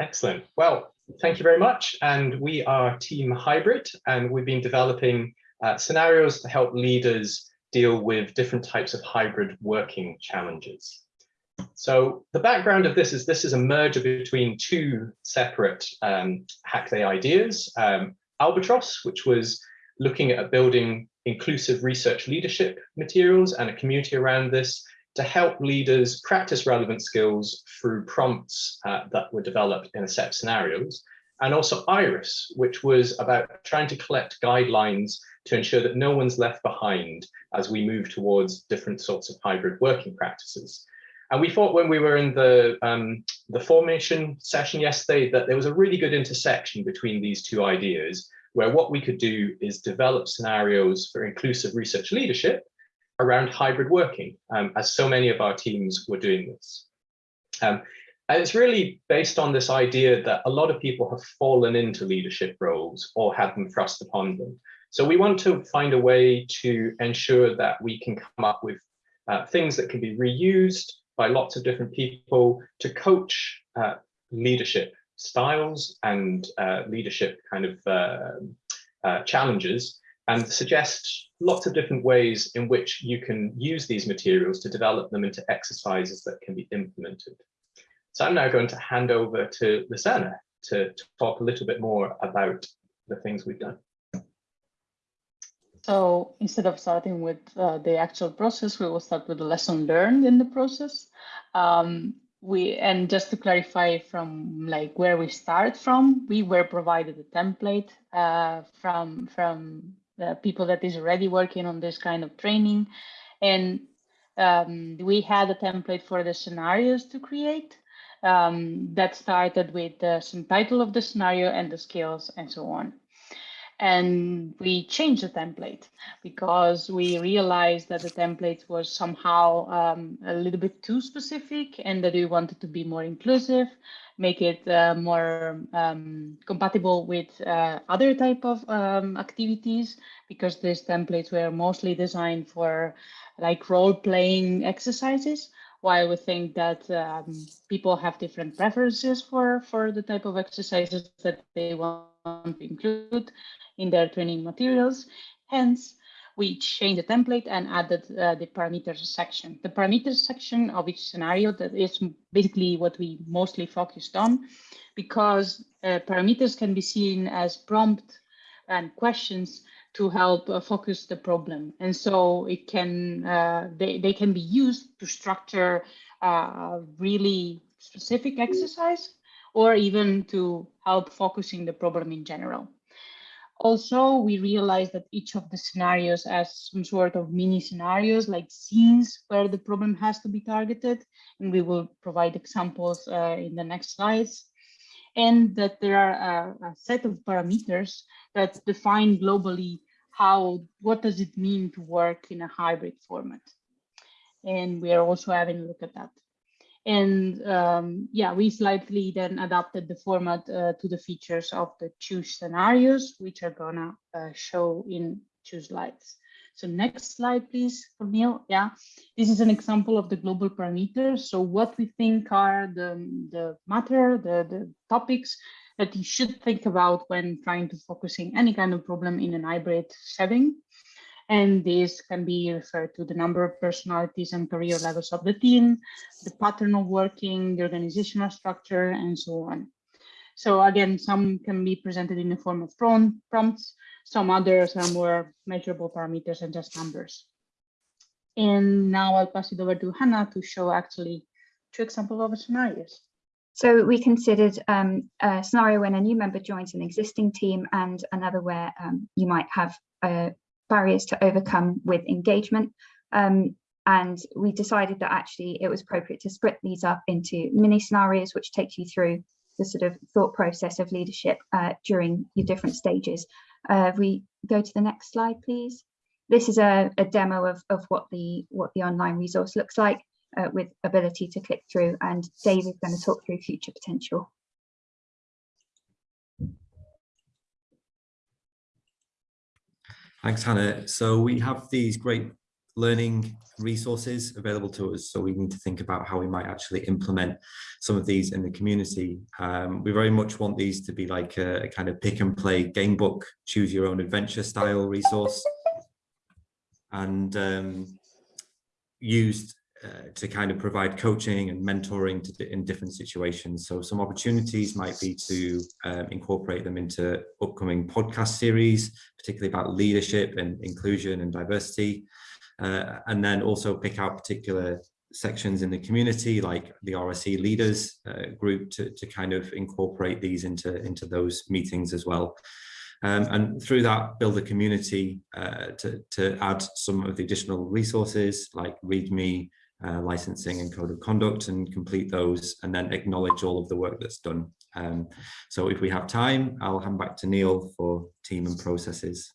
Excellent. Well, thank you very much. And we are Team Hybrid, and we've been developing uh, scenarios to help leaders deal with different types of hybrid working challenges. So the background of this is this is a merger between two separate um, Hackday ideas. Um, Albatross, which was looking at building inclusive research leadership materials and a community around this to help leaders practice relevant skills through prompts uh, that were developed in a set of scenarios. And also IRIS, which was about trying to collect guidelines to ensure that no one's left behind as we move towards different sorts of hybrid working practices. And we thought when we were in the, um, the formation session yesterday that there was a really good intersection between these two ideas where what we could do is develop scenarios for inclusive research leadership around hybrid working, um, as so many of our teams were doing this. Um, and it's really based on this idea that a lot of people have fallen into leadership roles or had them thrust upon them. So we want to find a way to ensure that we can come up with uh, things that can be reused by lots of different people to coach uh, leadership styles and uh, leadership kind of uh, uh, challenges and suggest lots of different ways in which you can use these materials to develop them into exercises that can be implemented. So I'm now going to hand over to Luciana to, to talk a little bit more about the things we've done. So instead of starting with uh, the actual process, we will start with the lesson learned in the process. Um, we and just to clarify from like where we start from, we were provided a template uh, from from the people that is already working on this kind of training, and um, we had a template for the scenarios to create um, that started with uh, some title of the scenario and the skills and so on and we changed the template because we realized that the template was somehow um, a little bit too specific and that we wanted to be more inclusive, make it uh, more um, compatible with uh, other type of um, activities because these templates were mostly designed for like role-playing exercises while we think that um, people have different preferences for, for the type of exercises that they want to include in their training materials. Hence, we changed the template and added uh, the parameters section. The parameters section of each scenario that is basically what we mostly focused on because uh, parameters can be seen as prompt and questions to help uh, focus the problem. And so it can, uh, they, they can be used to structure a really specific exercise or even to help focusing the problem in general. Also, we realized that each of the scenarios has some sort of mini scenarios like scenes where the problem has to be targeted. And we will provide examples uh, in the next slides. And that there are a, a set of parameters that define globally how, what does it mean to work in a hybrid format. And we are also having a look at that. And um, yeah, we slightly then adapted the format uh, to the features of the two scenarios, which are gonna uh, show in two slides. So next slide, please, Camille. Yeah, this is an example of the global parameters. So what we think are the, the matter, the, the topics that you should think about when trying to focusing any kind of problem in an hybrid setting. And this can be referred to the number of personalities and career levels of the team, the pattern of working, the organizational structure, and so on. So again, some can be presented in the form of prompts, some others are more measurable parameters and just numbers. And now I'll pass it over to Hannah to show actually two examples of scenarios. So we considered um, a scenario when a new member joins an existing team and another where um, you might have a barriers to overcome with engagement. Um, and we decided that actually it was appropriate to split these up into mini scenarios, which takes you through the sort of thought process of leadership uh, during your different stages. Uh, we go to the next slide, please. This is a, a demo of, of what the what the online resource looks like uh, with ability to click through and Dave is going to talk through future potential. Thanks, Hannah. So we have these great learning resources available to us. So we need to think about how we might actually implement some of these in the community. Um, we very much want these to be like a, a kind of pick and play game book, choose your own adventure style resource and um, used uh, to kind of provide coaching and mentoring to, in different situations. So some opportunities might be to um, incorporate them into upcoming podcast series, particularly about leadership and inclusion and diversity. Uh, and then also pick out particular sections in the community like the RSE leaders uh, group to, to kind of incorporate these into, into those meetings as well. Um, and through that build a community uh, to, to add some of the additional resources like README, uh, licensing and code of conduct and complete those and then acknowledge all of the work that's done. Um, so if we have time, I'll hand back to Neil for team and processes.